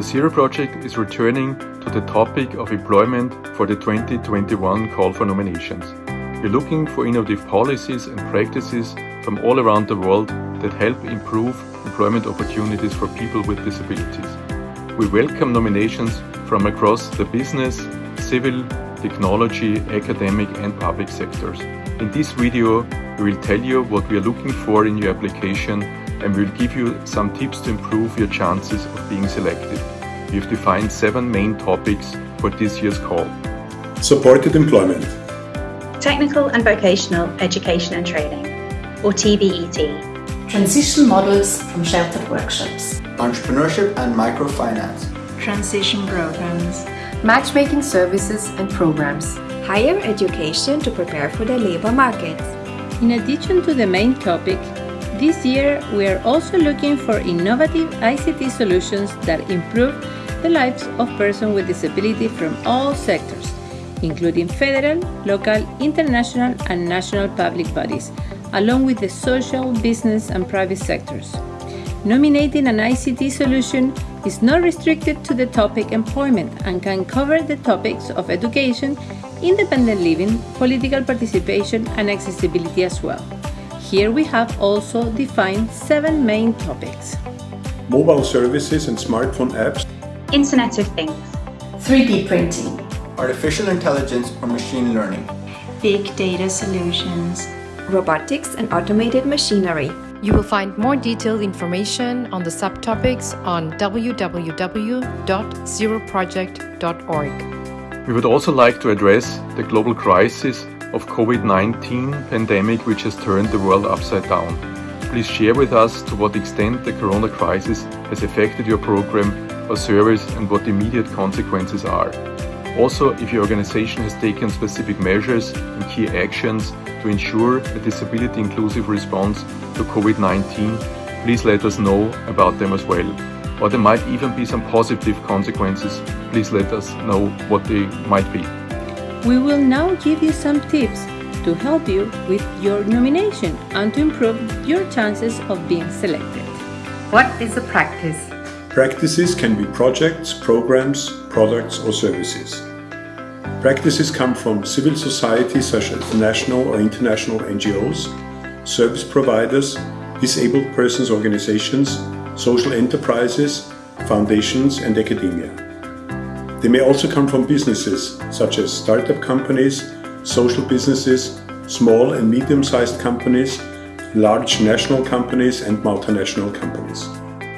The Zero Project is returning to the topic of employment for the 2021 call for nominations. We're looking for innovative policies and practices from all around the world that help improve employment opportunities for people with disabilities. We welcome nominations from across the business, civil, technology, academic and public sectors. In this video, we will tell you what we are looking for in your application and we will give you some tips to improve your chances of being selected. We have defined seven main topics for this year's call. Supported employment. Technical and vocational education and training, or TVET. Transition models from sheltered workshops. Entrepreneurship and microfinance. Transition programs. Matchmaking services and programs. Higher education to prepare for the labor market. In addition to the main topic, this year we are also looking for innovative ICT solutions that improve the lives of persons with disability from all sectors, including federal, local, international and national public bodies, along with the social, business and private sectors. Nominating an ICT solution is not restricted to the topic employment and can cover the topics of education, independent living, political participation and accessibility as well. Here we have also defined seven main topics. Mobile services and smartphone apps. Internet of Things. 3D printing. Artificial intelligence or machine learning. Big data solutions robotics and automated machinery. You will find more detailed information on the subtopics on www.zeroproject.org. We would also like to address the global crisis of COVID-19 pandemic which has turned the world upside down. Please share with us to what extent the corona crisis has affected your program or service and what the immediate consequences are. Also, if your organization has taken specific measures and key actions to ensure a disability inclusive response to COVID-19, please let us know about them as well. Or there might even be some positive consequences, please let us know what they might be. We will now give you some tips to help you with your nomination and to improve your chances of being selected. What is a practice? Practices can be projects, programs, products or services. Practices come from civil society such as national or international NGOs, service providers, disabled persons organizations, social enterprises, foundations and academia. They may also come from businesses such as startup companies, social businesses, small and medium-sized companies, large national companies and multinational companies.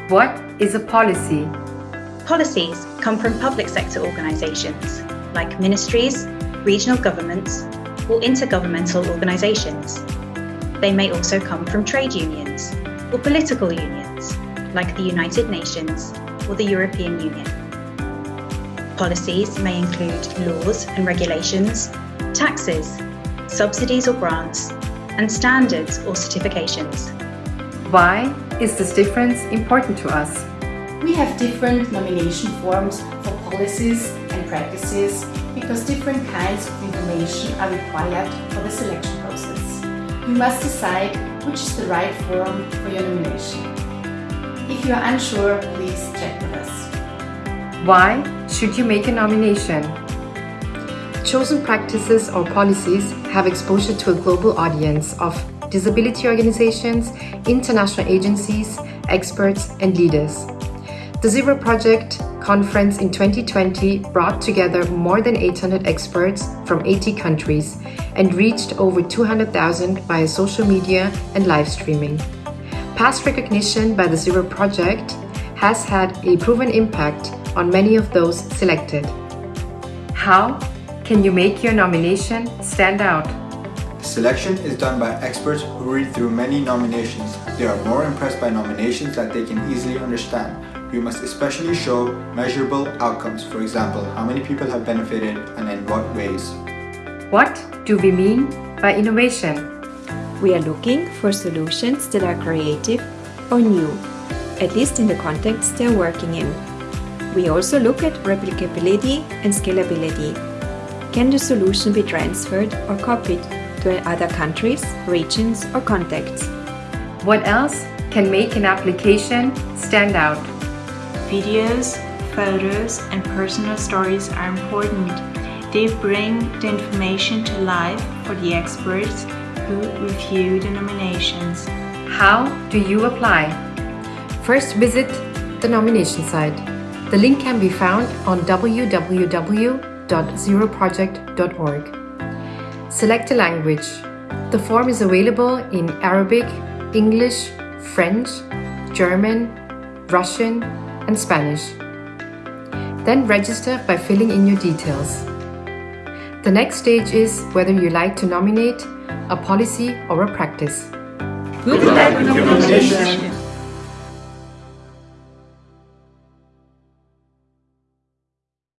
What is a policy? Policies come from public sector organisations like ministries, regional governments or intergovernmental organisations. They may also come from trade unions or political unions like the United Nations or the European Union. Policies may include laws and regulations, taxes, subsidies or grants, and standards or certifications. Why is this difference important to us? We have different nomination forms for policies and practices because different kinds of information are required for the selection process. You must decide which is the right form for your nomination. If you are unsure, please check with us. Why should you make a nomination? Chosen practices or policies have exposure to a global audience of disability organizations, international agencies, experts and leaders. The Zero Project conference in 2020 brought together more than 800 experts from 80 countries and reached over 200,000 via social media and live streaming. Past recognition by the Zero Project has had a proven impact on many of those selected. How can you make your nomination stand out? Selection is done by experts who read through many nominations. They are more impressed by nominations that they can easily understand. You must especially show measurable outcomes, for example, how many people have benefited and in what ways. What do we mean by innovation? We are looking for solutions that are creative or new, at least in the context they are working in. We also look at replicability and scalability. Can the solution be transferred or copied to other countries, regions or contexts? What else can make an application stand out? videos, photos and personal stories are important. They bring the information to life for the experts who review the nominations. How do you apply? First visit the nomination site. The link can be found on www.zeroproject.org. Select a language. The form is available in Arabic, English, French, German, Russian, and Spanish. Then register by filling in your details. The next stage is whether you like to nominate a policy or a practice. Good luck nomination!